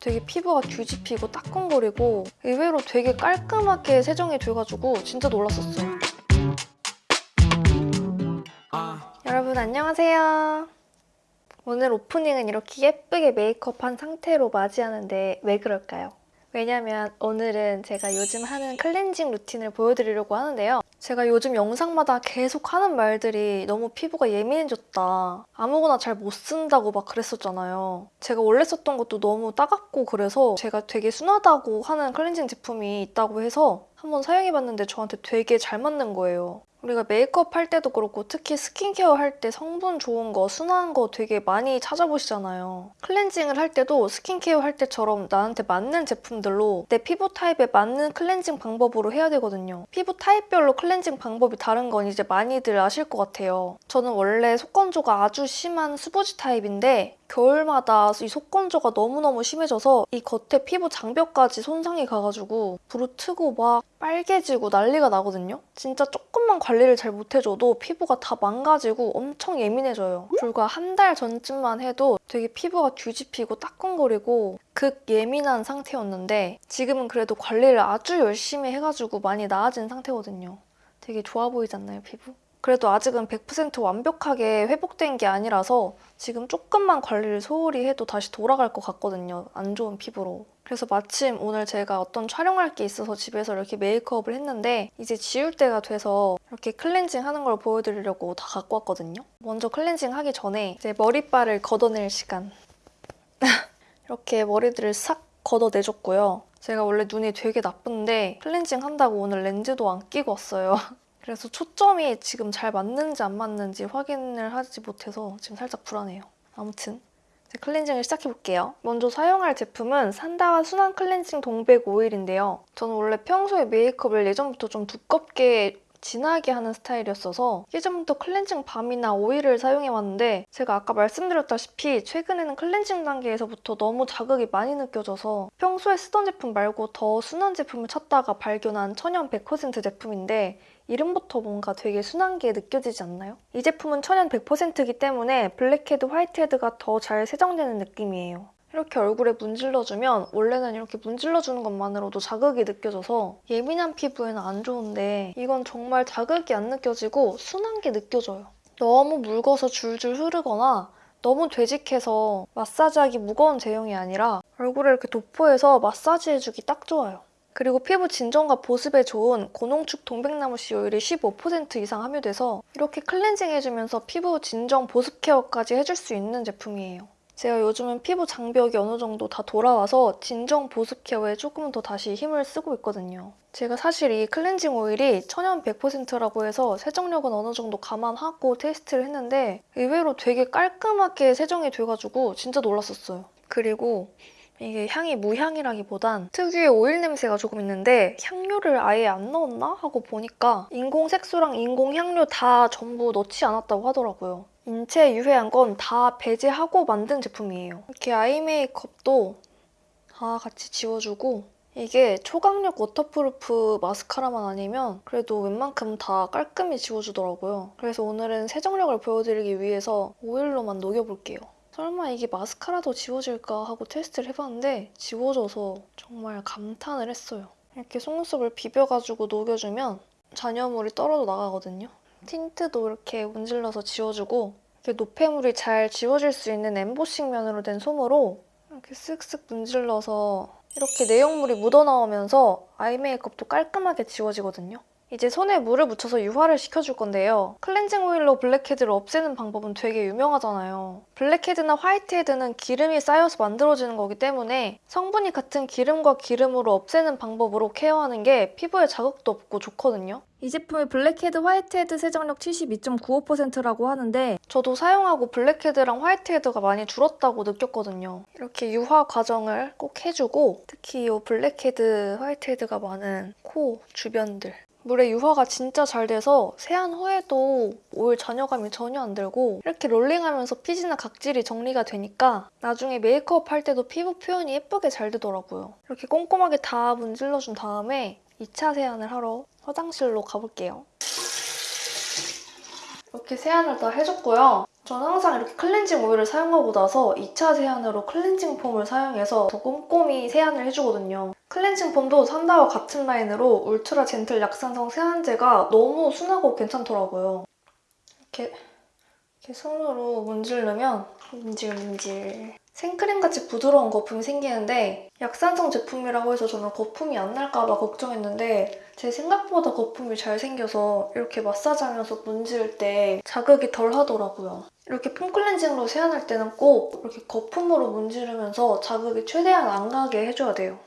되게 피부가 뒤집히고 따끔거리고 의외로 되게 깔끔하게 세정이 돼가지고 진짜 놀랐었어요. 여러분 안녕하세요. 오늘 오프닝은 이렇게 예쁘게 메이크업한 상태로 맞이하는데 왜 그럴까요? 왜냐면 오늘은 제가 요즘 하는 클렌징 루틴을 보여드리려고 하는데요. 제가 요즘 영상마다 계속 하는 말들이 너무 피부가 예민해졌다. 아무거나 잘 못 쓴다고 막 그랬었잖아요. 제가 원래 썼던 것도 너무 따갑고 그래서 제가 되게 순하다고 하는 클렌징 제품이 있다고 해서 한번 사용해봤는데 저한테 되게 잘 맞는 거예요. 우리가 메이크업 할 때도 그렇고 특히 스킨케어 할 때 성분 좋은 거, 순한 거 되게 많이 찾아보시잖아요. 클렌징을 할 때도 스킨케어 할 때처럼 나한테 맞는 제품들로 내 피부 타입에 맞는 클렌징 방법으로 해야 되거든요. 피부 타입별로 클렌징 방법이 다른 건 이제 많이들 아실 것 같아요. 저는 원래 속건조가 아주 심한 수부지 타입인데 겨울마다 이 속건조가 너무너무 심해져서 이 겉에 피부 장벽까지 손상이 가가지고 부르트고 막 빨개지고 난리가 나거든요? 진짜 조금만 관리를 잘 못해줘도 피부가 다 망가지고 엄청 예민해져요. 불과 한 달 전쯤만 해도 되게 피부가 뒤집히고 따끔거리고 극 예민한 상태였는데 지금은 그래도 관리를 아주 열심히 해가지고 많이 나아진 상태거든요. 되게 좋아 보이지 않나요, 피부? 그래도 아직은 100% 완벽하게 회복된 게 아니라서 지금 조금만 관리를 소홀히 해도 다시 돌아갈 것 같거든요. 안 좋은 피부로. 그래서 마침 오늘 제가 어떤 촬영할 게 있어서 집에서 이렇게 메이크업을 했는데 이제 지울 때가 돼서 이렇게 클렌징 하는 걸 보여드리려고 다 갖고 왔거든요. 먼저 클렌징 하기 전에 이제 머리빨을 걷어낼 시간. 이렇게 머리들을 싹 걷어내줬고요. 제가 원래 눈이 되게 나쁜데 클렌징 한다고 오늘 렌즈도 안 끼고 왔어요. 그래서 초점이 지금 잘 맞는지 안 맞는지 확인을 하지 못해서 지금 살짝 불안해요. 아무튼 클렌징을 시작해볼게요. 먼저 사용할 제품은 산다와 순한 클렌징 동백 오일인데요. 저는 원래 평소에 메이크업을 예전부터 좀 두껍게 진하게 하는 스타일이었어서 예전부터 클렌징 밤이나 오일을 사용해왔는데 제가 아까 말씀드렸다시피 최근에는 클렌징 단계에서부터 너무 자극이 많이 느껴져서 평소에 쓰던 제품 말고 더 순한 제품을 찾다가 발견한 천연 100% 제품인데 이름부터 뭔가 되게 순한 게 느껴지지 않나요? 이 제품은 천연 100%이기 때문에 블랙헤드, 화이트헤드가 더 잘 세정되는 느낌이에요. 이렇게 얼굴에 문질러주면 원래는 이렇게 문질러주는 것만으로도 자극이 느껴져서 예민한 피부에는 안 좋은데 이건 정말 자극이 안 느껴지고 순한 게 느껴져요. 너무 묽어서 줄줄 흐르거나 너무 되직해서 마사지하기 무거운 제형이 아니라 얼굴에 이렇게 도포해서 마사지해주기 딱 좋아요. 그리고 피부 진정과 보습에 좋은 고농축 동백나무 씨 오일이 15% 이상 함유돼서 이렇게 클렌징 해주면서 피부 진정 보습 케어까지 해줄 수 있는 제품이에요. 제가 요즘은 피부 장벽이 어느 정도 다 돌아와서 진정 보습 케어에 조금 더 다시 힘을 쓰고 있거든요. 제가 사실 이 클렌징 오일이 천연 100%라고 해서 세정력은 어느 정도 감안하고 테스트를 했는데 의외로 되게 깔끔하게 세정이 돼가지고 진짜 놀랐었어요. 그리고 이게 향이 무향이라기보단 특유의 오일 냄새가 조금 있는데 향료를 아예 안 넣었나? 하고 보니까 인공 색소랑 인공 향료 다 전부 넣지 않았다고 하더라고요. 인체에 유해한 건 다 배제하고 만든 제품이에요. 이렇게 아이 메이크업도 다 같이 지워주고 이게 초강력 워터프루프 마스카라만 아니면 그래도 웬만큼 다 깔끔히 지워주더라고요. 그래서 오늘은 세정력을 보여드리기 위해서 오일로만 녹여볼게요. 설마 이게 마스카라도 지워질까 하고 테스트를 해봤는데 지워져서 정말 감탄을 했어요. 이렇게 속눈썹을 비벼가지고 녹여주면 잔여물이 떨어져 나가거든요. 틴트도 이렇게 문질러서 지워주고 이렇게 노폐물이 잘 지워질 수 있는 엠보싱 면으로 된 솜으로 이렇게 쓱쓱 문질러서 이렇게 내용물이 묻어나오면서 아이 메이크업도 깔끔하게 지워지거든요. 이제 손에 물을 묻혀서 유화를 시켜줄 건데요. 클렌징 오일로 블랙헤드를 없애는 방법은 되게 유명하잖아요. 블랙헤드나 화이트헤드는 기름이 쌓여서 만들어지는 거기 때문에 성분이 같은 기름과 기름으로 없애는 방법으로 케어하는 게 피부에 자극도 없고 좋거든요. 이 제품의 블랙헤드, 화이트헤드 세정력 72.95%라고 하는데 저도 사용하고 블랙헤드랑 화이트헤드가 많이 줄었다고 느꼈거든요. 이렇게 유화 과정을 꼭 해주고 특히 이 블랙헤드, 화이트헤드가 많은 코 주변들 물에 유화가 진짜 잘 돼서 세안 후에도 오일 잔여감이 전혀 안 들고 이렇게 롤링하면서 피지나 각질이 정리가 되니까 나중에 메이크업 할 때도 피부 표현이 예쁘게 잘 되더라고요. 이렇게 꼼꼼하게 다 문질러준 다음에 2차 세안을 하러 화장실로 가볼게요. 이렇게 세안을 다 해줬고요. 저는 항상 이렇게 클렌징 오일을 사용하고 나서 2차 세안으로 클렌징 폼을 사용해서 더 꼼꼼히 세안을 해주거든요. 클렌징 폼도 산다와 같은 라인으로 울트라 젠틀 약산성 세안제가 너무 순하고 괜찮더라고요. 이렇게, 이렇게 손으로 문지르면 문질 문질 생크림같이 부드러운 거품이 생기는데 약산성 제품이라고 해서 저는 거품이 안 날까봐 걱정했는데 제 생각보다 거품이 잘 생겨서 이렇게 마사지하면서 문지를 때 자극이 덜 하더라고요. 이렇게 폼 클렌징으로 세안할 때는 꼭 이렇게 거품으로 문지르면서 자극이 최대한 안 가게 해줘야 돼요.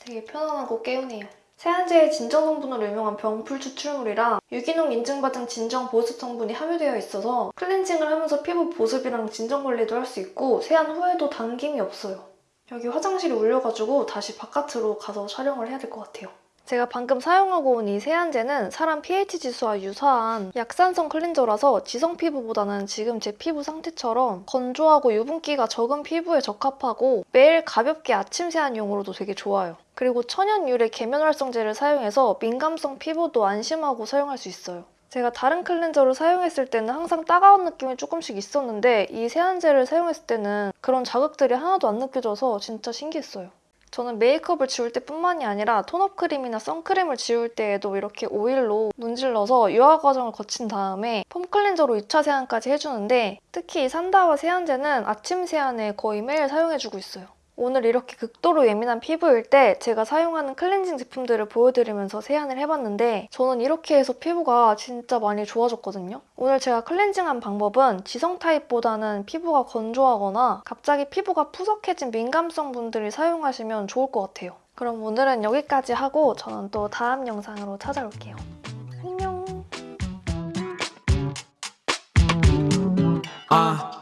되게 편안하고 개운해요. 세안제의 진정 성분으로 유명한 병풀 추출물이랑 유기농 인증받은 진정 보습 성분이 함유되어 있어서 클렌징을 하면서 피부 보습이랑 진정 관리도 할 수 있고 세안 후에도 당김이 없어요. 여기 화장실이 울려가지고 다시 바깥으로 가서 촬영을 해야 될 것 같아요. 제가 방금 사용하고 온 이 세안제는 사람 pH 지수와 유사한 약산성 클렌저라서 지성 피부보다는 지금 제 피부 상태처럼 건조하고 유분기가 적은 피부에 적합하고 매일 가볍게 아침 세안용으로도 되게 좋아요. 그리고 천연 유래 계면 활성제를 사용해서 민감성 피부도 안심하고 사용할 수 있어요. 제가 다른 클렌저를 사용했을 때는 항상 따가운 느낌이 조금씩 있었는데 이 세안제를 사용했을 때는 그런 자극들이 하나도 안 느껴져서 진짜 신기했어요. 저는 메이크업을 지울 때뿐만이 아니라 톤업 크림이나 선크림을 지울 때에도 이렇게 오일로 문질러서 유화 과정을 거친 다음에 폼 클렌저로 2차 세안까지 해주는데 특히 이 산다와 세안제는 아침 세안에 거의 매일 사용해주고 있어요. 오늘 이렇게 극도로 예민한 피부일 때 제가 사용하는 클렌징 제품들을 보여드리면서 세안을 해봤는데 저는 이렇게 해서 피부가 진짜 많이 좋아졌거든요. 오늘 제가 클렌징한 방법은 지성 타입보다는 피부가 건조하거나 갑자기 피부가 푸석해진 민감성 분들이 사용하시면 좋을 것 같아요. 그럼 오늘은 여기까지 하고 저는 또 다음 영상으로 찾아올게요. 안녕! Uh,